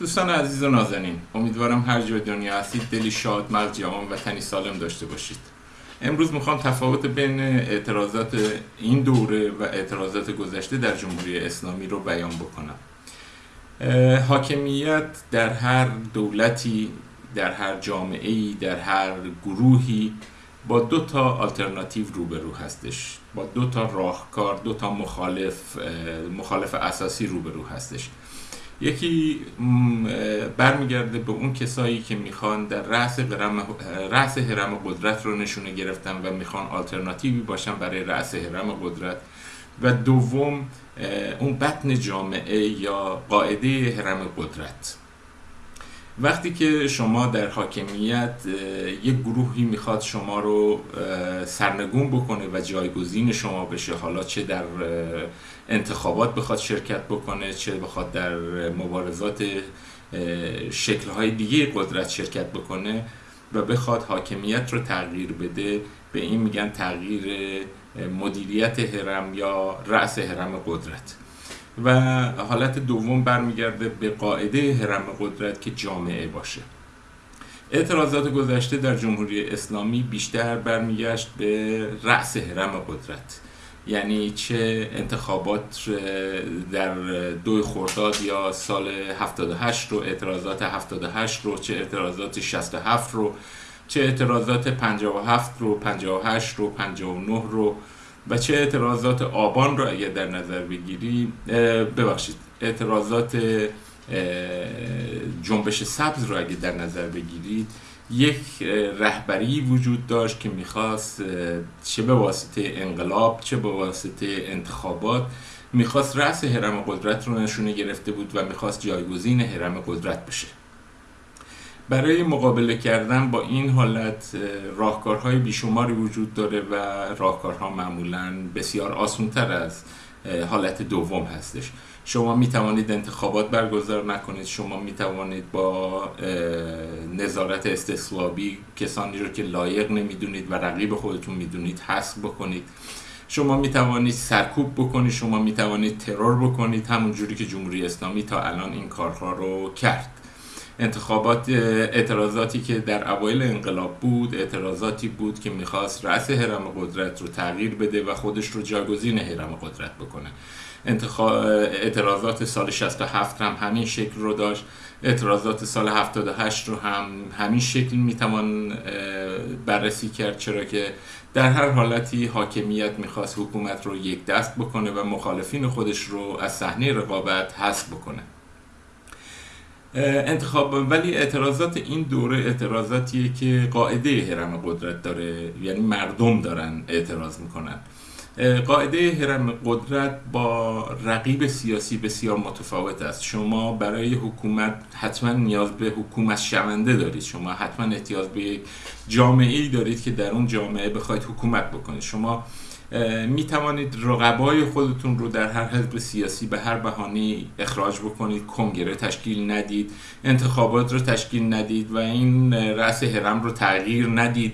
دوستان عزیز و نازنین امیدوارم هر جای دنیا هستید دلی شاد مغز جوان و تنی سالم داشته باشید. امروز می‌خوام تفاوت بین اعتراضات این دوره و اعتراضات گذشته در جمهوری اسلامی رو بیان بکنم. حاکمیت در هر دولتی در هر جامعه ای در هر گروهی با دو تا آلترناتیو روبرو هستش. با دو تا راهکار دو تا مخالف مخالف اساسی روبرو هستش. یکی برمیگرده به اون کسایی که می‌خوان در رأس رأس هرم قدرت رو نشونه گرفتن و می‌خوان آلترناتیوی باشن برای رأس هرم قدرت. و دوم اون بطن جامعه یا قاعده هرم قدرت. وقتی که شما در حاکمیت یک گروهی می‌خواد شما رو سرنگون بکنه و جایگزین شما بشه حالا چه در انتخابات بخواد شرکت بکنه چه بخواد در مبارزات شکلهای دیگه قدرت شرکت بکنه و بخواد حاکمیت رو تغییر بده به این میگن تغییر مدیریت هرم یا رأس هرم قدرت. و حالت دوم برمیگرده به قاعده هرم قدرت که جامعه باشه. اعتراضات گذشته در جمهوری اسلامی بیشتر برمیگشت به رأس هرم قدرت. یعنی چه انتخابات در دو خرداد یا سال 78 رو اعتراضات 78 رو چه اعتراضات 67 رو چه اعتراضات 57 رو 58 رو 59 رو و چه اعتراضات آبان رو اگر در نظر بگیری ببخشید اعتراضات جنبش سبز رو اگر در نظر بگیرید یک رهبری وجود داشت که می‌خواست چه به واسطه انقلاب چه به واسطه انتخابات می‌خواست رأس حرم قدرت رو نشونه گرفته بود و می‌خواست جایگزین حرم قدرت بشه. برای مقابله کردن با این حالت راهکارهای بیشماری وجود داره و راهکارها معمولا بسیار آسونتر از حالت دوم هستش. شما می توانید انتخابات برگزار نکنید. شما می توانید با نظارت استثوابی کسانی رو که لایق نمی‌دونید و رقیب خودتون می‌دونید حذف بکنید. شما می توانید سرکوب بکنید. شما می توانید ترور بکنید. همون جوری که جمهوری اسلامی تا الان این کارها رو کرد. انتخابات اعتراضاتی که در اوایل انقلاب بود اعتراضاتی بود که می‌خواست رأس حرم قدرت رو تغییر بده و خودش رو جاگزین حرم قدرت بکنه. اعتراضات سال 67 هم همین شکل رو داشت. اعتراضات سال 78 رو هم همین شکل می‌توان بررسی کرد چرا که در هر حالتی حاکمیت می‌خواست حکومت رو یک دست بکنه و مخالفین خودش رو از صحنه رقابت حذف بکنه. انتخاب ولی اعتراضات این دوره اعتراضاتیه که قاعده هرم قدرت داره. یعنی مردم دارن اعتراض می‌کنن. قاعده هرم قدرت با رقیب سیاسی بسیار متفاوت است. شما برای حکومت حتما نیاز به حکومت شونده دارید. شما حتما احتیاج به جامعه ای دارید که در اون جامعه بخواید حکومت بکنید. شما می توانید رقبای خودتون رو در هر حزب سیاسی به هر بهانه اخراج بکنید کنگره تشکیل ندید انتخابات رو تشکیل ندید و این رأس هرم رو تغییر ندید.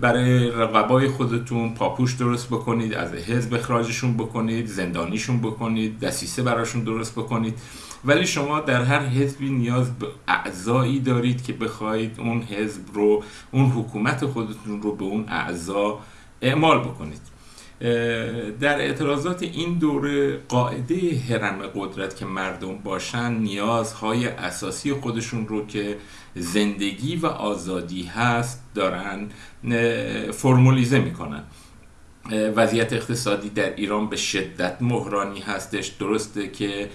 برای رقبای خودتون پاپوش درست بکنید از حزب اخراجشون بکنید زندانیشون بکنید دسیسه براشون درست بکنید. ولی شما در هر حزبی نیاز به اعضایی دارید که بخواید اون حزب رو اون حکومت خودتون رو به اون اعضا اعمال بکنید. در اعتراضات این دوره قاعده حرم قدرت که مردم باشن نیازهای اساسی خودشون رو که زندگی و آزادی هست دارن فرمولیزه می‌کنن. وضعیت اقتصادی در ایران به شدت مهرانی هستش. درسته که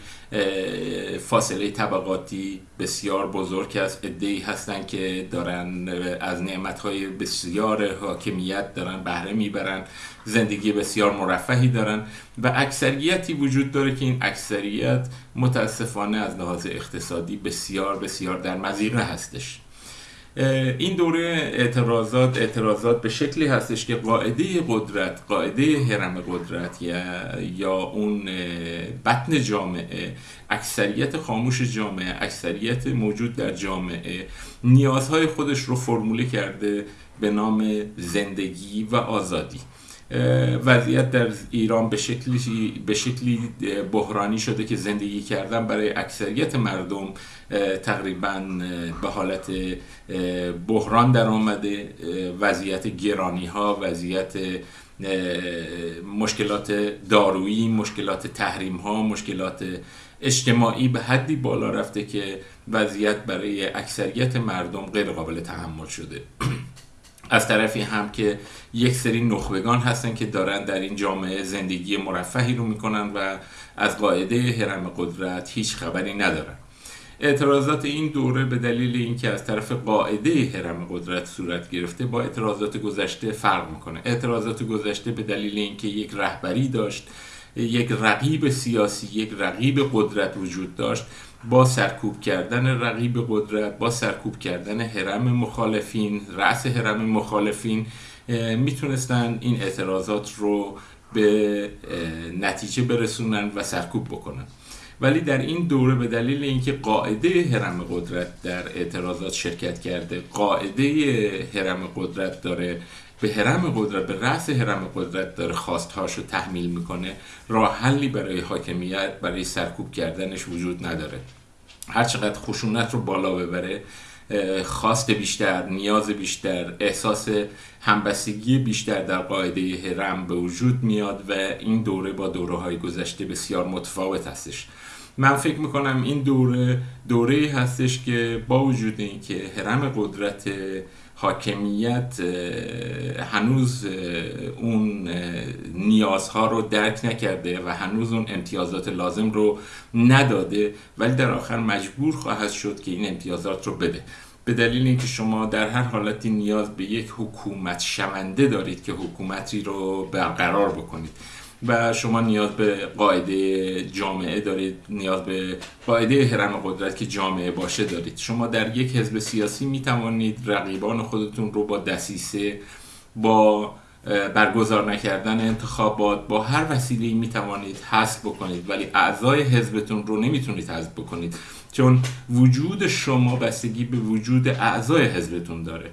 فاصله طبقاتی بسیار بزرگ است ادهی هستن که دارن از نعمتهای بسیار حاکمیت دارن بهره می‌برن. زندگی بسیار مرفهی دارن و اکثریتی وجود داره که این اکثریت متاسفانه از لحاظ اقتصادی بسیار بسیار در مزیقه هستش. این دوره اعتراضات اعتراضات به شکلی هستش که قاعده قدرت قاعده حرم قدرت یا, یا اون بطن جامعه اکثریت خاموش جامعه اکثریت موجود در جامعه نیازهای خودش رو فرموله کرده به نام زندگی و آزادی. وضعیت در ایران به شکلی, به شکلی بحرانی شده که زندگی کردن برای اکثریت مردم تقریبا به حالت بحران در آمده. وضعیت گرانی ها وضعیت مشکلات دارویی مشکلات تحریم ها مشکلات اجتماعی به حدی بالا رفته که وضعیت برای اکثریت مردم غیر قابل تحمل شده. از طرفی هم که یک سری نخبگان هستن که دارن در این جامعه زندگی مرفهی رو می‌کنن و از قاعده حرم قدرت هیچ خبری ندارن. اعتراضات این دوره به دلیل اینکه از طرف قاعده حرم قدرت صورت گرفته با اعتراضات گذشته فرق می‌کنه. اعتراضات گذشته به دلیل اینکه یک رهبری داشت یک رقیب سیاسی یک رقیب قدرت وجود داشت با سرکوب کردن رقیب قدرت با سرکوب کردن حرم مخالفین رأس حرم مخالفین می‌تونستن این اعتراضات رو به نتیجه برسونن و سرکوب بکنن. ولی در این دوره به دلیل اینکه قاعده حرم قدرت در اعتراضات شرکت کرده قاعده حرم قدرت داره به حرم قدرت به رأس حرم قدرت داره خواستهاشو تحمیل می‌کنه. راه حلی برای حاکمیت برای سرکوب کردنش وجود نداره. هرچقدر خشونت رو بالا ببره خواست بیشتر نیاز بیشتر احساس همبستگی بیشتر در قاعده حرم به وجود میاد و این دوره با دوره های گذشته بسیار متفاوت هستش. من فکر می‌کنم این دوره دوره هستش که با وجود اینکه حرم قدرت حاکمیت هنوز اون نیازها رو درک نکرده و هنوز اون امتیازات لازم رو نداده ولی در آخر مجبور خواهد شد که این امتیازات رو بده. به دلیل اینکه شما در هر حالتی نیاز به یک حکومت شونده دارید که حکومتی رو برقرار بکنید. و شما نیاز به قاعده جامعه دارید نیاز به قاعده حرم قدرت که جامعه باشه دارید. شما در یک حزب سیاسی می توانید رقیبان خودتون رو با دسیسه با برگزار نکردن انتخابات با هر وسیله می توانید حذف بکنید. ولی اعضای حزبتون رو نمی‌تونید حذف بکنید چون وجود شما بستگی به وجود اعضای حزبتون داره.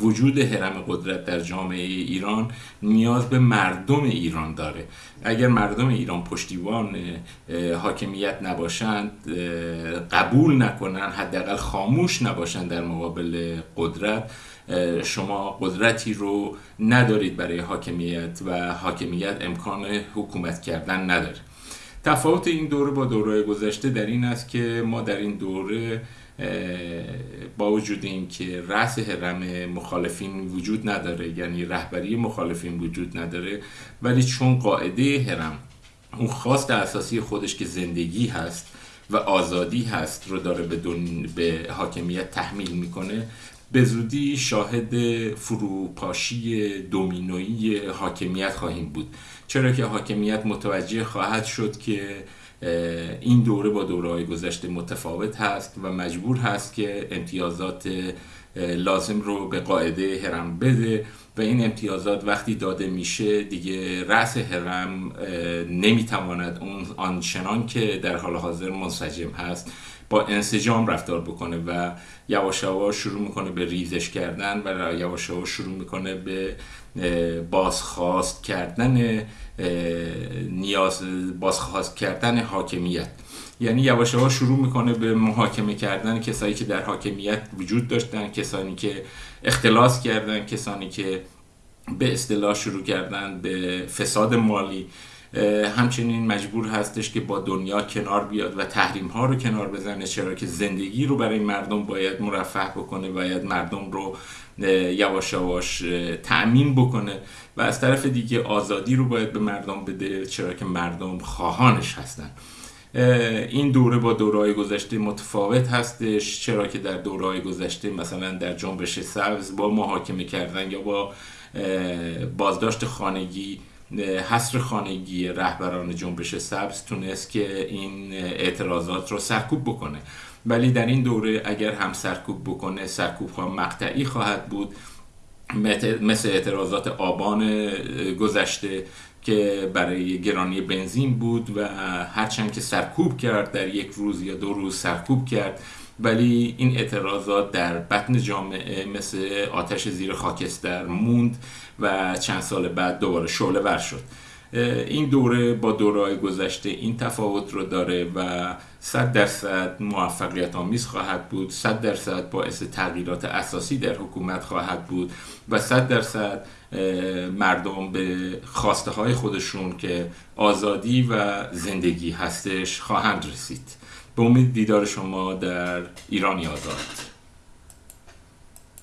وجود حرم قدرت در جامعه ایران نیاز به مردم ایران داره. اگر مردم ایران پشتیبان حاکمیت نباشند قبول نکنن حداقل خاموش نباشند در مقابل قدرت شما قدرتی رو ندارید برای حاکمیت و حاکمیت امکان حکومت کردن نداره. تفاوت این دوره با دوره گذشته در این است که ما در این دوره با وجود اینکه رأس حرم مخالفین وجود نداره یعنی رهبری مخالفین وجود نداره ولی چون قاعده حرم اون خواست اساسی خودش که زندگی هست و آزادی هست رو داره به, به حاکمیت تحمیل می‌کنه به زودی شاهد فروپاشی دومینویی حاکمیت خواهیم بود. چرا که حاکمیت متوجه خواهد شد که این دوره با دوره های گذشته متفاوت هست و مجبور هست که امتیازات لازم رو به قاعده حرم بده و این امتیازات وقتی داده میشه دیگه رأس حرم نمی‌تواند اون آنچنان که در حال حاضر منسجم هست با انسجام رفتار بکنه و یواش یواش شروع می‌کنه به ریزش کردن و یواش یواش شروع می‌کنه به بازخواست کردن نیاز بازخواست کردن حاکمیت. یعنی یواش یواش شروع می‌کنه به محاکمه کردن کسایی که در حاکمیت وجود داشتن کسانی که اختلاس کردن کسانی که به اصطلاح شروع کردن به فساد مالی. همچنین مجبور هستش که با دنیا کنار بیاد و تحریم ها رو کنار بزنه چرا که زندگی رو برای مردم باید مرفه بکنه باید مردم رو یواش یواش تأمین بکنه و از طرف دیگه آزادی رو باید به مردم بده چرا که مردم خواهانش هستن. این دوره با دورهای گذشته متفاوت هستش چرا که در دورهای گذشته مثلا در جنبش سبز با محاکمه کردن یا با بازداشت خانگی حصر خانگی رهبران جنبش سبز تونست که این اعتراضات رو سرکوب بکنه. ولی در این دوره اگر هم سرکوب بکنه سرکوب ها مقطعی خواهد بود. مثل اعتراضات آبان گذشته که برای گرانی بنزین بود و هرچند که سرکوب کرد در یک روز یا دو روز سرکوب کرد. ولی این اعتراضات در بطن جامعه مثل آتش زیر خاکستر موند و چند سال بعد دوباره شعله ور شد. این دوره با دورهای گذشته این تفاوت رو داره و صد درصد موفقیت آمیز خواهد بود صد درصد باعث تغییرات اساسی در حکومت خواهد بود و صد درصد مردم به خواسته های خودشون که آزادی و زندگی هستش خواهند رسید. به امید دیدار شما در ایرانی آزاد